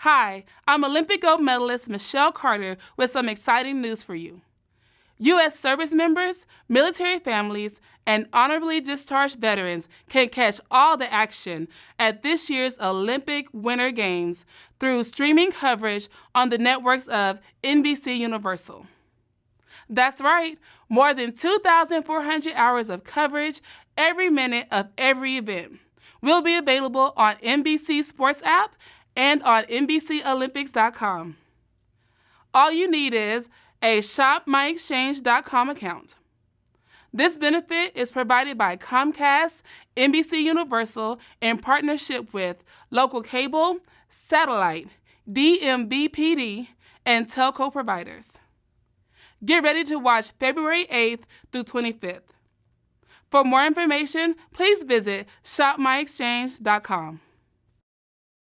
Hi, I'm Olympic gold medalist Michelle Carter with some exciting news for you. U.S. service members, military families, and honorably discharged veterans can catch all the action at this year's Olympic Winter Games through streaming coverage on the networks of NBC Universal. That's right, more than 2,400 hours of coverage every minute of every event will be available on NBC Sports app and on NBCOlympics.com. All you need is a ShopMyExchange.com account. This benefit is provided by Comcast, NBC Universal, in partnership with local cable, satellite, DMVPD, and telco providers. Get ready to watch February 8th through 25th. For more information, please visit ShopMyExchange.com.